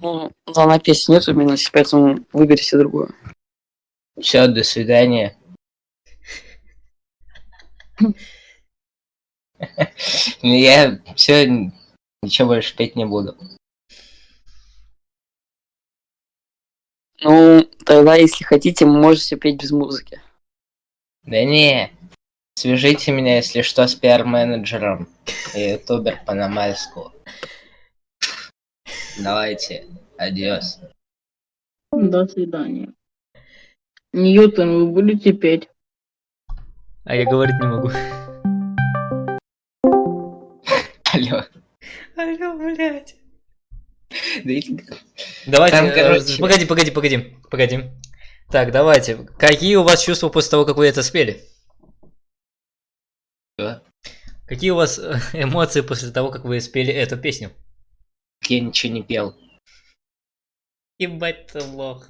Ну, да, на песне нет уверенности, поэтому выберите другую. Все, до свидания. Ну, Я все, ничего больше петь не буду. Ну, тогда, если хотите, можете петь без музыки. Да не, свяжите меня, если что, с пиар-менеджером и ютубер Панамальского. Давайте, адиос. До свидания. Ньютон, вы будете петь? А я говорить не могу. Алло. Алло, блядь. Да Давайте, Там, э, короче- погоди, погоди, погоди, погоди. Так, давайте. Какие у вас чувства после того, как вы это спели? Что? Какие у вас э, эмоции после того, как вы спели эту песню? Я ничего не пел. Ебать ты лох.